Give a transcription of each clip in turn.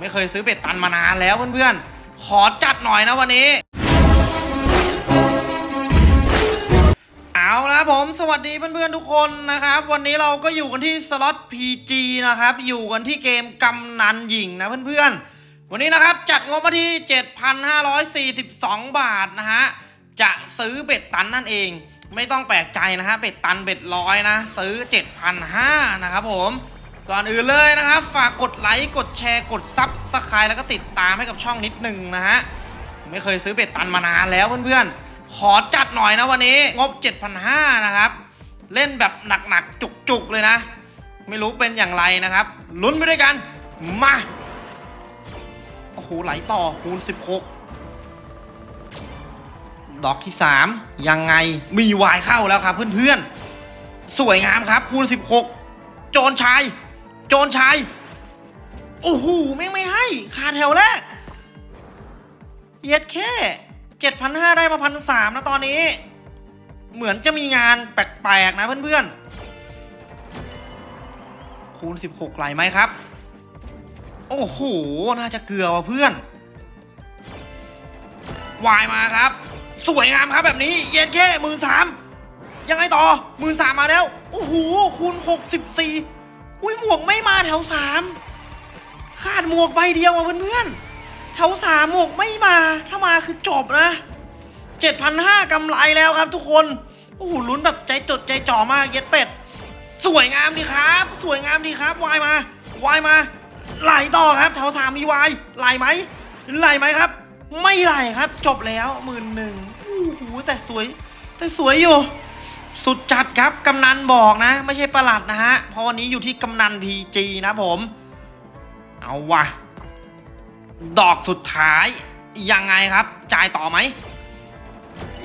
ไม่เคยซื้อเป็ดตันมานานแล้วเพื่อนๆ ขอจัดหน่อยนะวันนี้ เอาละผมสวัสดีเพื่อนๆทุกคนนะครับ วันนี้เราก็อยู่กันที่สล็อต PG นะครับ อยู่กันที่เกมกำนันหญิงนะเพื่อนๆ วันนี้นะครับจัดงบมาที่ 7,542 บาทนะฮะ จะซื้อเบ็ดตันนั่นเอง ไม่ต้องแปลกใจนะฮะ เบ็ดตันเบ็ดร้อยนะ ซื้อ 7,500นะครับผม ก่อนอื่นเลยนะครับ ฝากกดไลค์กดแชร์กด subscribe แล้วก็ติดตามให้กับช่องนิดหนึ่งนะฮะไม่เคยซื้อ bet ตันมานานแล้วเพื่อนๆ ขอจัดหน่อยนะวันนี้งบ 7,500 นะครับ เล่นแบบหนักๆ จุกๆ เลยนะ ไม่รู้เป็นอย่างไรนะครับ ลุ้นไปด้วยกัน มา โอ้โห ไหลต่อคูณ 16 ดอกที่ 3 ยังไงมีวายเข้าแล้วครับเพื่อนๆ สวยงามครับคูณ 16 โจรชาย โจรชาย โอ้โหไม่งไม่ให้ขาดแถวแรกเย็ดแค่เจ็ดพันห้าได้มาพันสามนะตอนนี้ เหมือนจะมีงานแปลกๆนะเพื่อนๆ คูณสิบหกไหลไหมครับ โอ้โห น่าจะเกลือว่ะเพื่อน วายมาครับ สวยงามครับแบบนี้ เย็นแค่หมื่นสามยังไงต่อหมื่นสามมาแล้ว โอ้โห คูณหกสิบสี่ อุ้ยหมวกไม่มาแถวสามขาดหมวกใบเดียวอะเพื่อนๆแถวสามหมวกไม่มา ถ้ามาคือจบนะเจ็ดพันห้ากำไรแล้วครับทุกคนโอ้โหลุ้นแบบใจจดใจจ่อมากเย็ดเป็ด สวยงามดีครับ สวยงามดีครับวายมาวายมาไหลต่อครับแถวสามมีวายไหลไหมไหลไหมครับ ไม่ไหลครับ จบแล้วหมื่นหนึ่งโอ้โหแต่สวย แต่สวยอยู่ สุดจัดครับกำนันบอกนะ ไม่ใช่ประหลัดนะฮะเพราะวันนี้อยู่ที่กำนันพีจีนะผม เอาวะดอกสุดท้าย ยังไงครับ จ่ายต่อไหม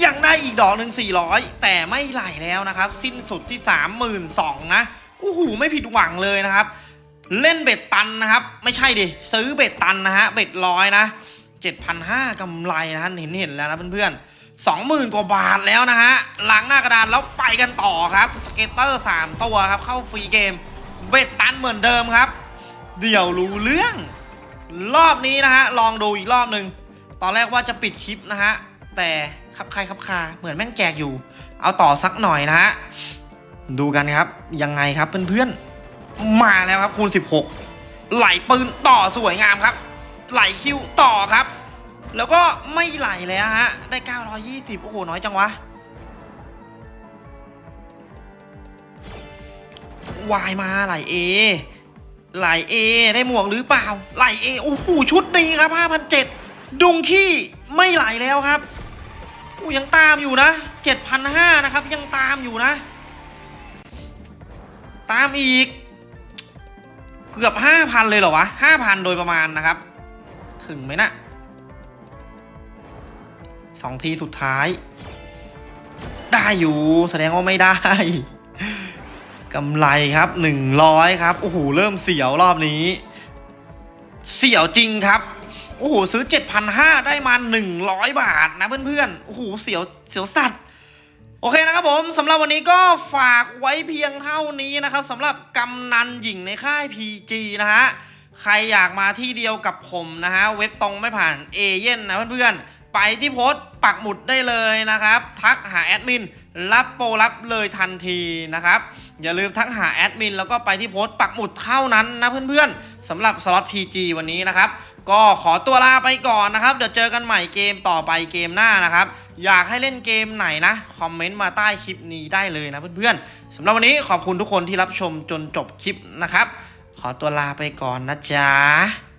ยังได้อีกดอกหนึ่งสี่ร้อยแต่ไม่ไหลแล้วนะครับ สิ้นสุดที่สามหมื่นสองนะโอ้โหไม่ผิดหวังเลยนะครับ เล่น bet ตันนะครับ ไม่ใช่ดิ ซื้อ bet ตันนะฮะ bet ร้อยนะเจ็ดพันห้ากำไรนะฮะเห็นเห็นแล้วนะเพื่อนๆ สองหมื่นกว่าบาทแล้วนะฮะล้างหน้ากระดานแล้วไปกันต่อครับ scatter สามตัวครับ เข้า free game bet ตันเหมือนเดิมครับ เดี๋ยวรู้เรื่อง รอบนี้นะฮะ ลองดูอีกรอบหนึ่งตอนแรกว่าจะปิดคลิปนะฮะ แต่คับคล้ายคับคาเหมือนแม่งแจกอยู่ เอาต่อสักหน่อยนะฮะ ดูกันครับ ยังไงครับเพื่อนๆ มาแล้วครับคูณ 16 ไหลปืนต่อสวยงามครับ ไหลคิวต่อครับ แล้วก็ไม่ไหลแล้วฮะ ได้ 920 โอ้โห น้อยจังวะ วายมาไหลเอไหลเอได้หมวกหรือเปล่า ไหลเอโอ้โห ชุดนี้ครับ 5,007 ดุงขี้ไม่ไหลแล้วครับอู้ยังตามอยู่นะ 7,500 นะครับ ยังตามอยู่นะ ตามอีก เกือบ 5,000 เลยเหรอวะ 5,000 โดยประมาณนะครับ ถึงไหมนะ สองทีสุดท้าย ได้อยู่แสดงว่าไม่ได้กำไรครับหนึ่งร้อยครับโอ้โหเริ่มเสียวรอบนี้ เสียวจริงครับโอ้โหซื้อเจ็ดพันห้าได้มาหนึ่งร้อยบาทนะเพื่อนๆโอ้โหเสียวเสียวสัตว์โอเคนะครับผมสำหรับวันนี้ก็ฝากไว้เพียงเท่านี้นะครับสำหรับกำนันหญิงในค่าย PG นะฮะใครอยากมาที่เดียวกับผมนะฮะเว็บตรงไม่ผ่านเอเย่นนะเพื่อนๆ ไปที่โพสต์ปักหมุดได้เลยนะครับ ทักหาแอดมินรับโปรรับเลยทันทีนะครับ อย่าลืมทักหาแอดมินแล้วก็ไปที่โพสต์ปักหมุดเท่านั้นนะเพื่อนๆสำหรับสล็อต PG วันนี้นะครับ ก็ขอตัวลาไปก่อนนะครับ เดี๋ยวเจอกันใหม่เกมต่อไปเกมหน้านะครับ อยากให้เล่นเกมไหนนะ คอมเมนต์มาใต้คลิปนี้ได้เลยนะเพื่อนๆสำหรับวันนี้ขอบคุณทุกคนที่รับชมจนจบคลิปนะครับ ขอตัวลาไปก่อนนะจ๊ะ